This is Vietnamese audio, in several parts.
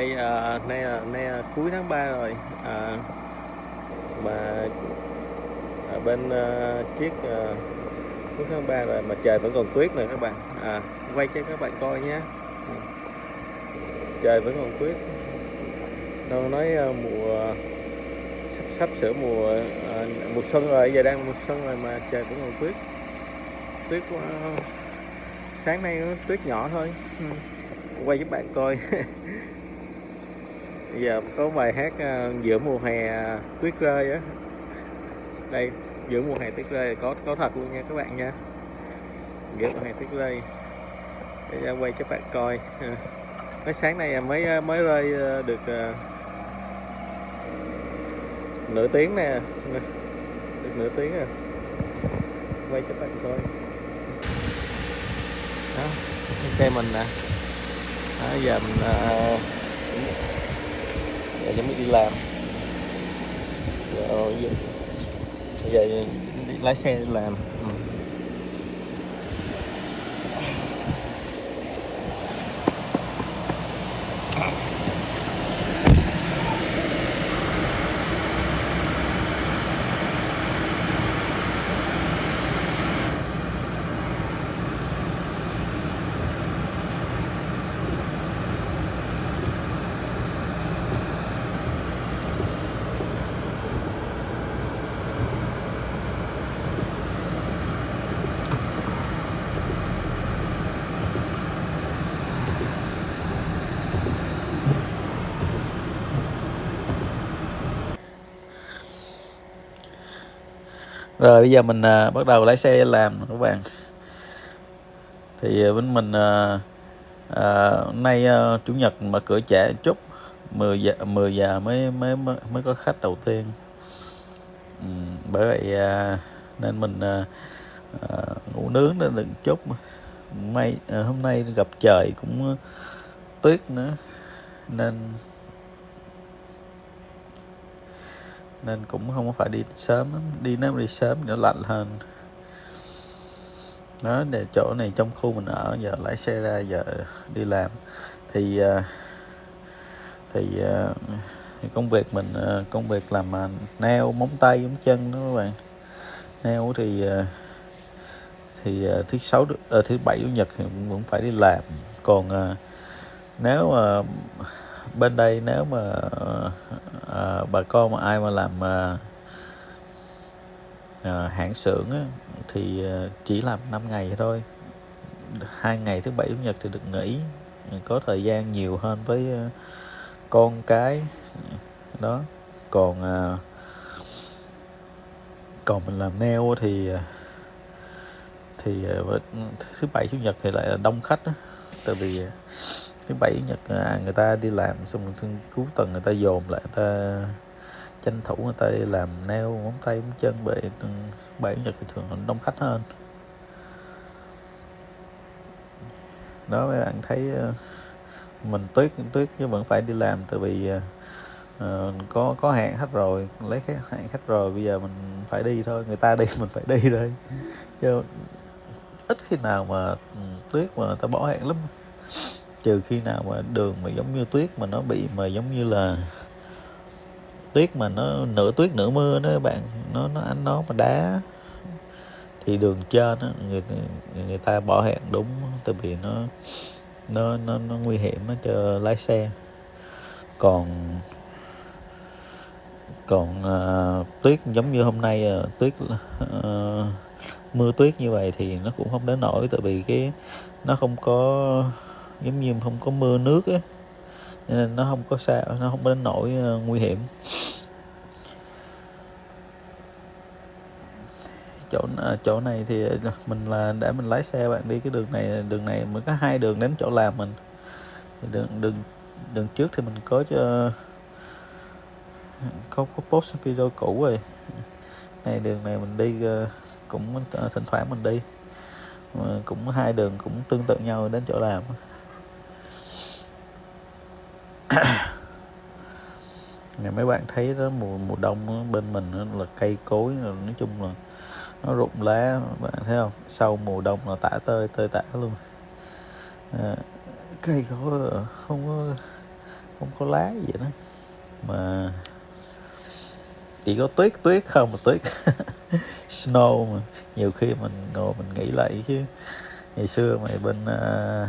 nay à, nay là nay là cuối tháng 3 rồi. À, mà à, bên à, chiếc à, cuối tháng 3 rồi mà trời vẫn còn tuyết nè các bạn. À, quay cho các bạn coi nhé. Ừ. Trời vẫn còn tuyết. Đâu nói à, mùa à, sắp, sắp sửa mùa à, mùa xuân rồi giờ đang mùa xuân rồi mà trời vẫn còn tuyết. Tuyết quá. Sáng nay nó tuyết nhỏ thôi. Ừ. Quay giúp bạn coi. giờ có bài hát ờ, giữa mùa hè ờ, tuyết rơi á. Đây giữa mùa hè tuyết rơi có có thật luôn nha các bạn nha. Giữa mùa hè tuyết rơi. Để ra quay cho bạn coi. Mấy mới sáng nay mới mới rơi được nửa tiếng nè. Được nửa tiếng à. Quay cho bạn coi. Đó xe mình nè. Đó, giờ mình uh, giờ chuẩn bị đi làm. Rồi giờ, bây giờ đi lái xe đi làm ừ rồi bây giờ mình à, bắt đầu lái xe làm các bạn. Thì à, bên mình à, à, hôm nay à, chủ nhật mở cửa trễ chút 10 giờ 10 giờ mới mới mới mới có khách đầu tiên. Ừ, bởi vậy à, nên mình à, à, ngủ nướng nên đừng chút. May à, hôm nay gặp trời cũng à, tuyết nữa nên nên cũng không phải đi sớm đi nếu đi sớm thì nó lạnh hơn. Đó để chỗ này trong khu mình ở giờ lái xe ra giờ đi làm. Thì ờ, thì ờ, thì công việc mình ờ, công việc làm mà neo móng tay móng chân đó các bạn. Neo thì thì thứ sáu à, thứ bảy chủ nhật thì cũng phải đi làm. Còn nếu mà bên đây nếu mà à, bà con mà ai mà làm à, à, hãng xưởng á, thì chỉ làm 5 ngày thôi. Hai ngày thứ bảy chủ nhật thì được nghỉ. Có thời gian nhiều hơn với con cái. Đó. Còn à, còn mình làm neo thì thì thứ bảy chủ nhật thì lại là đông khách đó. tại vì thứ bảy nhật à, người ta đi làm xong rồi cuối tuần người ta dồn lại người ta tranh thủ người ta đi làm nail móng tay móng chân bởi bảy nhật thì thường đông khách hơn. Đó mấy bạn thấy ờ, mình tuyết tuyết chứ vẫn phải đi làm tại vì uh, có có hẹn khách rồi lấy cái hẹn khách rồi bây giờ mình phải đi thôi người ta đi mình phải đi đây chứ ít khi nào mà ừ, tuyết mà ta bỏ hẹn lắm trừ khi nào mà đường mà giống như tuyết mà nó bị mà giống như là tuyết mà nó nửa tuyết nửa mưa đó các bạn nó nó ánh nó mà đá thì đường trên đó, người người ta bỏ hẹn đúng tại vì nó nó nó, nó nguy hiểm cho lái xe. Còn còn uh, tuyết giống như hôm nay uh, tuyết uh, mưa tuyết như vậy thì nó cũng không đến nổi tại vì cái nó không có giống như không có mưa nước á. Nên nó không có sao nó không đến nỗi uh, nguy hiểm. Chỗ à, chỗ này thì ờ, mình là để mình lái xe bạn đi cái đường này đường này mới có hai đường đến chỗ làm mình. Đường đường đường trước thì mình có cho có có post video cũ rồi. Này đường này mình đi cũng thỉnh thoảng mình đi. Mà cũng hai đường cũng tương tự nhau đến chỗ làm. Nhà mấy bạn thấy đó mùa mùa đông đó, bên mình đó là cây cối nói chung là nó rụng lá bạn thấy không? Sau mùa đông là tả tơi tơi tả luôn. À, cây có ờ, không có không có lá gì đó mà chỉ có tuyết tuyết không mà tuyết snow mà. Nhiều khi mình ngồi mình nghĩ lại chứ. Ngày xưa mày bên uh,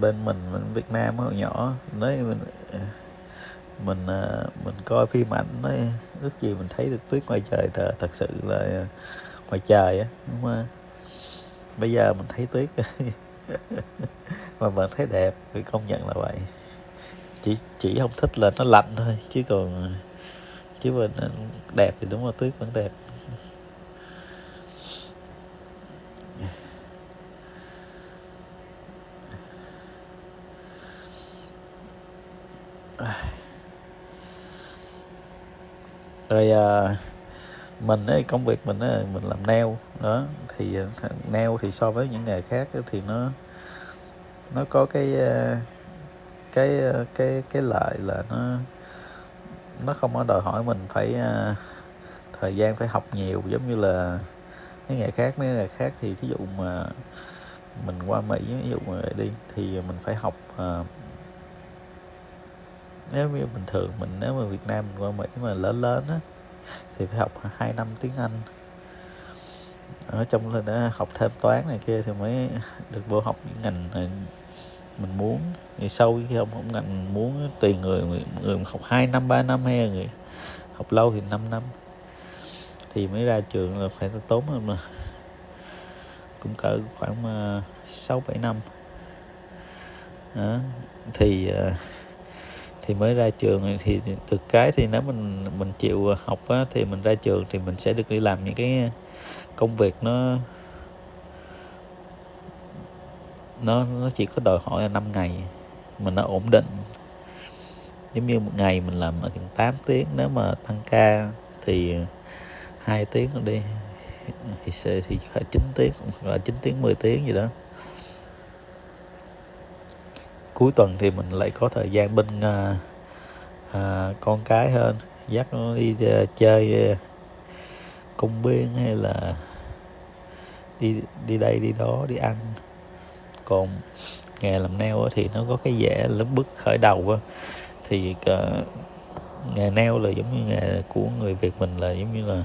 bên mình mình Việt Nam hồi nhỏ nói mình mình ờ, mình coi phim ảnh nói ước gì mình thấy được tuyết ngoài trời thật, thật sự là ngoài trời á nhưng mà bây giờ mình thấy tuyết. Mà mình thấy đẹp phải công nhận là vậy. Chỉ chỉ không thích là nó lạnh thôi chứ còn chứ mình ờ, đẹp thì đúng là tuyết vẫn đẹp. Rồi à, mình ấy công việc mình ấy, mình làm neo đó. Thì à, neo thì so với những nghề khác thì nó nó có cái à, cái à, cái cái lợi là nó nó không có đòi hỏi mình phải uh, thời gian phải học nhiều giống như là cái ngày khác. Mấy ngày khác thì ví dụ mà mình qua Mỹ ví dụ mà đi thì mình phải học uh, nếu như bình thường mình nếu mà Việt Nam mình qua Mỹ mà lớn lớn á thì phải học 2 năm tiếng Anh. Ở trong là đã học thêm toán này kia thì mới được vô học những ngành này mình muốn. Thì sau khi học không ngành muốn tùy người người, người học 2 năm 3 năm hay người học lâu thì 5 năm. Thì mới ra trường là phải tốn hơn mà. Cũng cỡ khoảng ờ, sáu bảy năm. Đó. thì uh, thì mới ra trường. Thì được cái thì nếu mình mình chịu học á, thì mình ra trường thì mình sẽ được đi làm những cái công việc nó nó nó chỉ có đòi hỏi là 5 ngày mà nó ổn định. Giống như một ngày mình làm ở chừng 8 tiếng nếu mà tăng ca thì hai tiếng đi thì sẽ thì phải 9 tiếng hoặc là 9 tiếng 10 tiếng gì đó cuối tuần thì mình lại có thời gian bên à, à, con cái hơn. Dắt nó đi à, chơi à, công viên hay là đi đi đây đi đó đi ăn. Còn nghề làm nail thì nó có cái vẻ lớn bước khởi đầu á. Thì uh, nghề nail là giống như nghề của người Việt mình là giống như là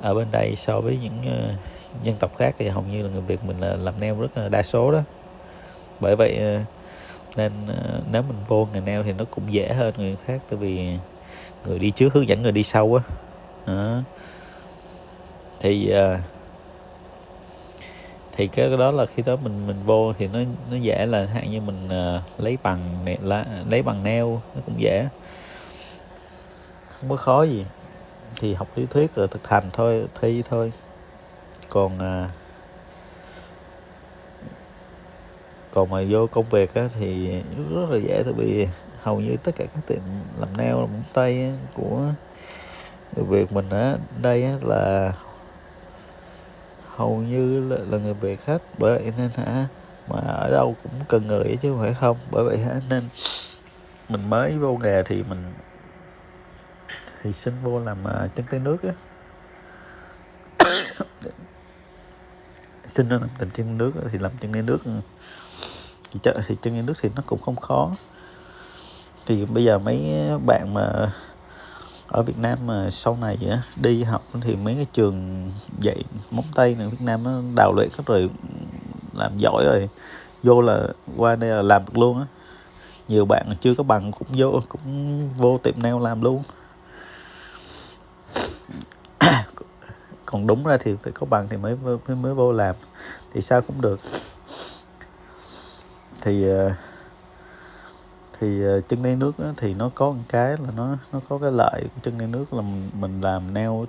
ở bên đây so với những uh, dân tộc khác thì hầu như là người Việt mình là làm nail rất là đa số đó. Bởi vậy uh, nên ờ, nếu mình vô nghề neo thì nó cũng dễ hơn người khác tại vì người đi trước hướng dẫn người đi sau á. Đó. thì ờ, thì cái đó là khi đó mình mình vô thì nó nó dễ là hạn như mình uh, lấy bằng lá, lấy bằng neo nó cũng dễ. Không có khó gì. Thì học lý thuyết rồi thực hành thôi thi thôi. Còn uh, còn mà vô công việc á, thì rất là dễ tại vì hầu như tất cả các tiệm làm nail làm tay của người Việt mình ở đây á, là hầu như là, là người Việt hết. Bởi vậy nên hả mà ở đâu cũng cần người chứ không phải không. Bởi vậy hả nên mình mới vô nghề thì mình thì xin vô làm uh, chân tay nước á. Xin nó làm tình chân nước thì làm chân tay nước ừ thì, thì chân tay nước thì nó cũng không khó. Thì bây giờ mấy bạn mà ở Việt Nam mà sau này đi học thì mấy cái trường dạy móng tay này Việt Nam nó đào luyện các rồi làm giỏi rồi vô là qua đây là làm được luôn á. Nhiều bạn chưa có bằng cũng vô cũng vô tiệm nail làm luôn. Còn đúng ra thì phải có bằng thì mới mới, mới vô làm. Thì sao cũng được thì ờ, thì ờ, chân đen nước thì nó có một cái là nó nó có cái lợi của chân đen nước là mình, mình làm neo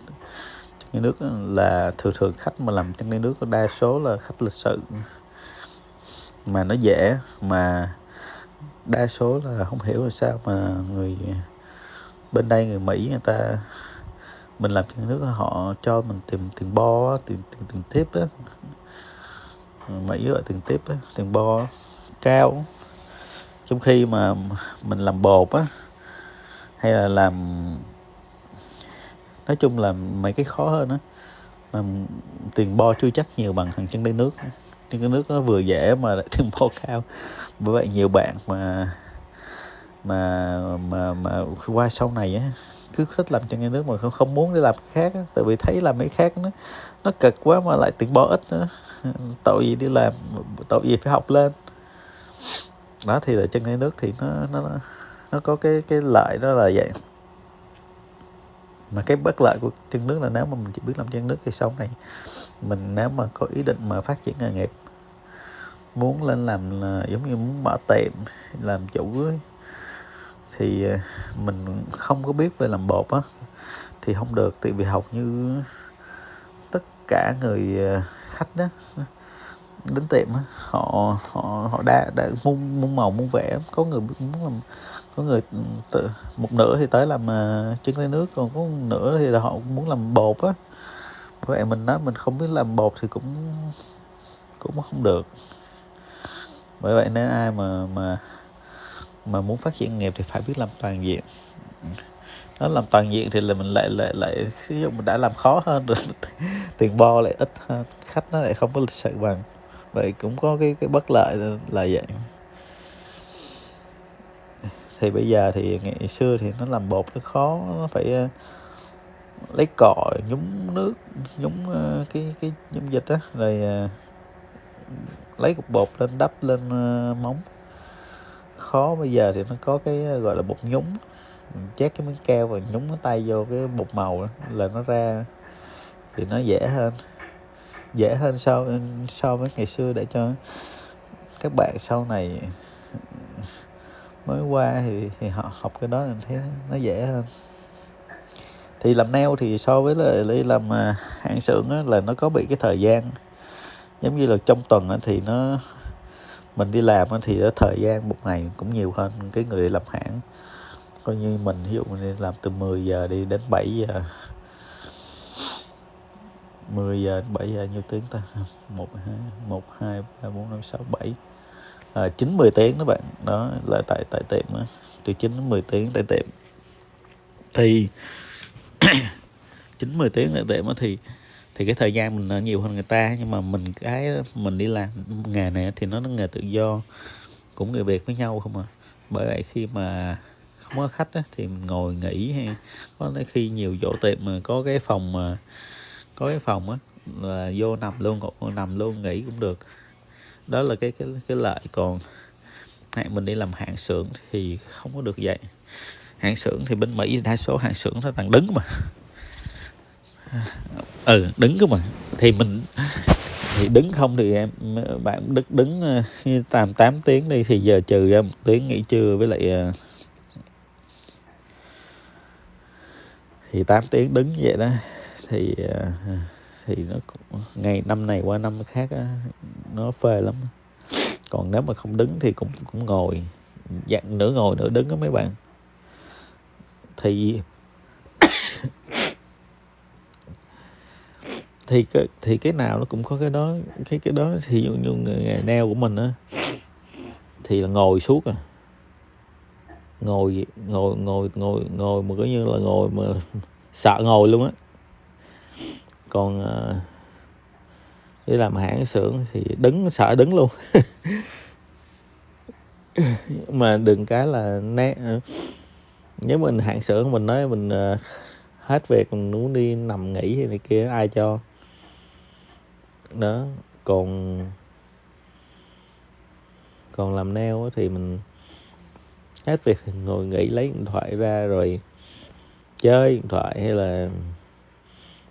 chân đen nước là thường thường khách mà làm chân đen nước đa số là khách lịch sự. Mà nó dễ mà đa số là không hiểu là sao mà người bên đây người Mỹ người ta mình làm chân nước họ cho mình tìm tiền bo tiền tiền tiền tiếp á. Mỹ gọi tiền tiếp á tiền bo cao. Trong khi mà mình làm bột á hay là làm nói chung là mấy cái khó hơn á mà tiền bo chưa chắc nhiều bằng thằng chân đáy nước. Chân đáy nước nó vừa dễ mà lại tiền bo cao. Bởi vậy nhiều bạn mà mà mà mà qua sau này á cứ thích làm chân ngay nước mà không không muốn đi làm cái khác á, tại vì thấy làm mấy khác nó nó cực quá mà lại tiền bo ít nữa. Tội gì đi làm tội gì phải học lên đó thì là chân ngay nước thì nó nó nó có cái cái lợi đó là vậy. Mà cái bất lợi của chân nước là nếu mà mình chỉ biết làm chân nước thì sống này mình nếu mà có ý định mà phát triển nghề nghiệp muốn lên làm là giống như muốn mở tiệm làm chủ ấy, thì ờ, mình không có biết về làm bột á thì không được. Tại vì học như tất cả người ờ, khách đó đến tiệm á họ họ họ đã đã muốn muốn màu muốn vẽ có người muốn làm có người ừ, tự, một nửa thì tới làm ờ, uh, trứng nước còn có một nửa thì là họ muốn làm bột á. Vậy mình nói mình không biết làm bột thì cũng cũng không được. Bởi vậy nếu ai mà mà mà muốn phát triển nghiệp thì phải biết làm toàn diện. Nó làm toàn diện thì là mình lại lại lại ví dụ mình đã làm khó hơn rồi tiền bo lại ít hơn khách nó lại không có lịch sự bằng vậy cũng có cái cái bất lợi là, vậy. Thì bây giờ thì ngày xưa thì nó làm bột nó khó nó phải ờ, lấy cọ nhúng nước nhúng ờ, cái cái nhúng dịch á rồi ờ, lấy cục bột lên đắp lên móng. Khó bây giờ thì nó có cái gọi là bột nhúng. Chét cái miếng keo và nhúng cái tay vô cái bột màu đó, là nó ra thì nó dễ hơn dễ hơn so so với ngày xưa để cho các bạn sau này mới qua thì, thì họ học cái đó mình thấy nó dễ hơn. Thì làm nail thì so với lại làm à, hãng xưởng á, là nó có bị cái thời gian giống như là trong tuần á, thì nó mình đi làm á, thì thời gian một ngày cũng nhiều hơn cái người làm hãng. Coi như mình ví dụ mình đi làm từ 10 giờ đi đến 7 giờ 10 giờ đến 7 giờ nhiêu tiếng ta? 1 2 1 2 3 4 5 6 7 à, 9 10 tiếng đó bạn. Đó là tại tại tiệm đó. từ 9 đến 10 tiếng tại tiệm. Thì 9 10 tiếng tại tiệm đó thì thì cái thời gian mình nhiều hơn người ta. Nhưng mà mình cái mình đi làm nghề này thì nó nó nghề tự do. Cũng người Việt với nhau không à. Bởi vậy khi mà không có khách á, thì mình ngồi nghỉ hay có khi nhiều chỗ tiệm mà có cái phòng mà có cái phòng á, là vô nằm luôn nằm luôn nghỉ cũng được. Đó là cái cái cái lợi. Còn hạn mình đi làm hạng xưởng thì không có được vậy. Hạng xưởng thì bên Mỹ đa số hạng xưởng nó toàn đứng mà. Ừ đứng cơ mà. Thì mình, thì đứng không thì em, bạn đứng đứng tầm 8 tiếng đi thì giờ trừ ra một tiếng nghỉ trưa với lại ờ, thì 8 tiếng đứng vậy đó thì ờ, thì nó ngày năm này qua năm khác á, nó phê lắm. Còn nếu mà không đứng thì cũng cũng ngồi dạng nửa ngồi nửa đứng đó mấy bạn. Thì thì cái thì cái nào nó cũng có cái đó cái cái đó. Thì như, như nghề neo của mình á thì là ngồi suốt à. Ngồi ngồi ngồi ngồi ngồi mà coi như là ngồi mà sợ ngồi luôn á còn ờ, đi làm hãng xưởng thì đứng, sợ đứng luôn. Mà đừng cái là né ờ. nếu mình hãng xưởng, mình nói mình ờ, hết việc, mình muốn đi nằm nghỉ hay này kia, ai cho? Đó, còn còn làm neo thì mình hết việc ngồi nghỉ lấy điện thoại ra rồi chơi điện thoại hay là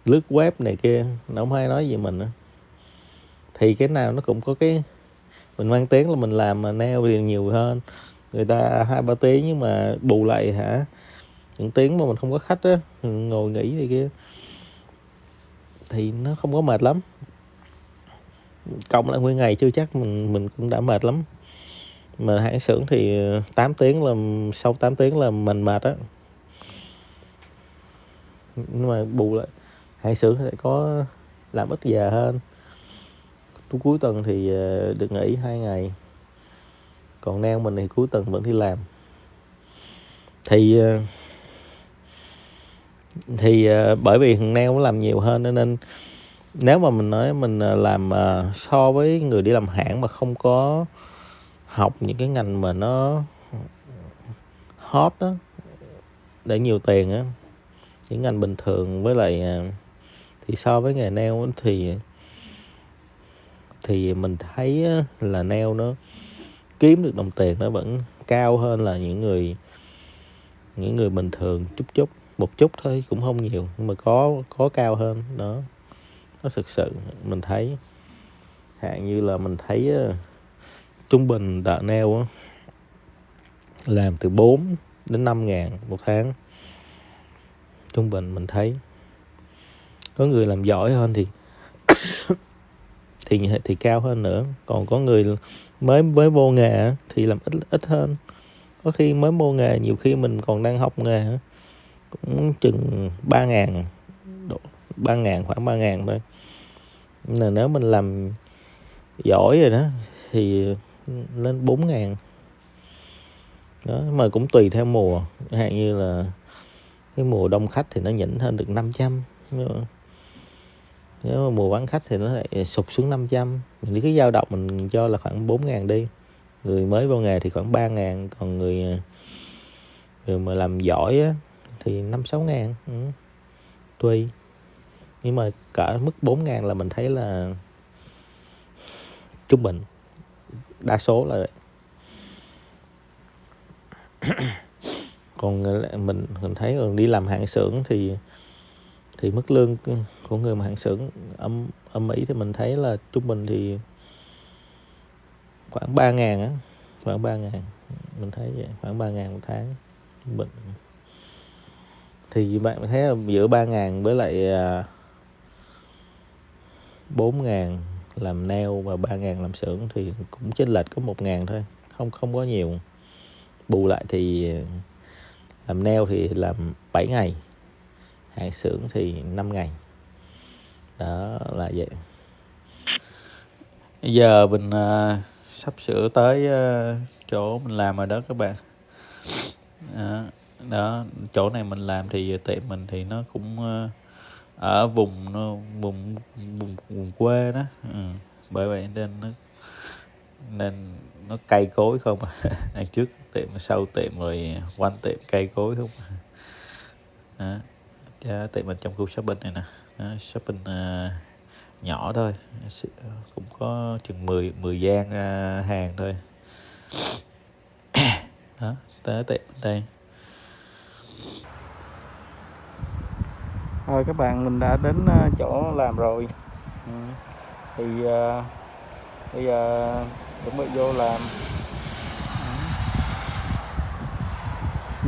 lướt web này kia, nó không hay nói gì mình nữa thì cái nào nó cũng có cái, mình mang tiếng là mình làm mà neo thì nhiều hơn. Người ta hai ba tiếng nhưng mà bù lại hả? Những tiếng mà mình không có khách á, ngồi nghỉ này kia. Thì nó không có mệt lắm. Cộng lại nguyên ngày chưa chắc mình mình cũng đã mệt lắm. Mà hãng xưởng thì ờ, 8 tiếng là, sau 8 tiếng là mình mệt á. Nhưng mà bù lại hãng xưởng sẽ có làm ít giờ hơn. Cuối tuần thì ờ, được nghỉ hai ngày. Còn neo mình thì cuối tuần vẫn đi làm. Thì ờ, thì ờ, bởi vì thằng neo nó làm nhiều hơn nên nếu mà mình nói mình làm so với người đi làm hãng mà không có học những cái ngành mà nó hot đó để nhiều tiền á, những ngành bình thường với lại thì so với nghề nail thì thì mình thấy là nail nó kiếm được đồng tiền nó vẫn cao hơn là những người những người bình thường chút chút một chút thôi cũng không nhiều nhưng mà có có cao hơn đó. Nó thực sự mình thấy hạn như là mình thấy uh, trung bình đợt neo làm từ 4 đến 5 ngàn một tháng. Trung bình mình thấy có người làm giỏi hơn thì thì thì cao hơn nữa. Còn có người mới mới vô nghề thì làm ít ít hơn. Có khi mới vô nghề, nhiều khi mình còn đang học nghề cũng chừng ba ngàn ba ngàn, khoảng ba ngàn thôi. Là nếu mình làm giỏi rồi đó, thì lên bốn ngàn. Đó, mà cũng tùy theo mùa. Hạn như là cái mùa đông khách thì nó nhỉnh hơn được 500 trăm nếu mà mùa vắng khách thì nó lại sụp xuống 500 mình cái dao động mình cho là khoảng 4 ngàn đi. Người mới vô nghề thì khoảng 3 ngàn còn người người mà làm giỏi á, thì 5 6 ngàn. Ừ. tùy nhưng mà cả mức 4 ngàn là mình thấy là trung bình. Đa số là còn mình mình thấy còn đi làm hạng xưởng thì thì mức lương của người mà hạng xưởng, âm âm mỹ thì mình thấy là trung bình thì khoảng 3 ngàn á, khoảng 3 ngàn. Mình thấy vậy, khoảng 3 ngàn một tháng, trung thì bạn thấy là giữa 3 ngàn với lại à, 4 ngàn làm nail và 3 ngàn làm xưởng thì cũng chênh lệch có 1 ngàn thôi, không không có nhiều. Bù lại thì à, làm nail thì làm 7 ngày hai xưởng thì 5 ngày. Đó là vậy. Bây giờ mình uh, sắp sửa tới uh, chỗ mình làm rồi đó các bạn. Đó, đó chỗ này mình làm thì tiệm mình thì nó cũng uh, ở vùng nó vùng vùng vùng quê đó. Ừ. bởi vậy nên nó nên nó cây cối không à. Trước tiệm sau tiệm rồi quanh tiệm cây cối không à. Dạ, đó, tiệm mình trong khu shopping này nè. Đó, shopping uh, nhỏ thôi. Ờ, cũng có chừng 10 10 gian uh, hàng thôi. Đó tới tiệm đây. Rồi các bạn mình đã đến uh, chỗ làm rồi. Ừ. thì uh, bây giờ chuẩn bị vô làm.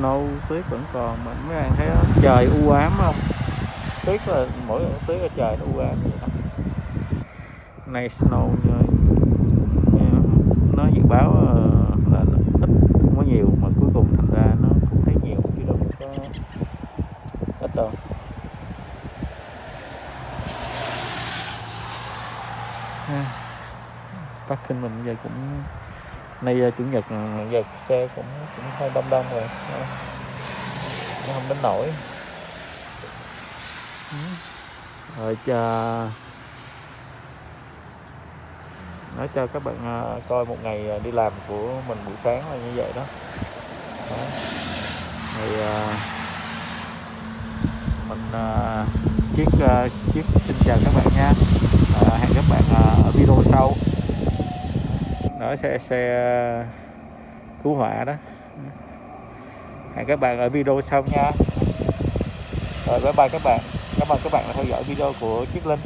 Snow tuyết vẫn còn mà mấy bạn thấy đó, trời u ám không? Tuyết là mỗi tuyết là trời nó u ám vậy đó. Nay snow nó dự báo ờ, là ít không có nhiều mà cuối cùng thành ra nó cũng thấy nhiều chứ đâu có ít đâu. Parking mình giờ cũng nay chủ nhật giờ xe cũng cũng hơi đông đông rồi. Nó không đến nổi rồi chờ nói cho các bạn à, coi một ngày đi làm của mình buổi sáng là như vậy đó, đó. thì mình chiếc chiếc xin chào các bạn nha. Hẹn các bạn ở video sau đó, xe xe ờ, cứu hỏa đó. Hẹn các bạn ở video sau nha. Rồi, bye bye các bạn. Cảm ơn các bạn đã theo dõi video của chiếc linh.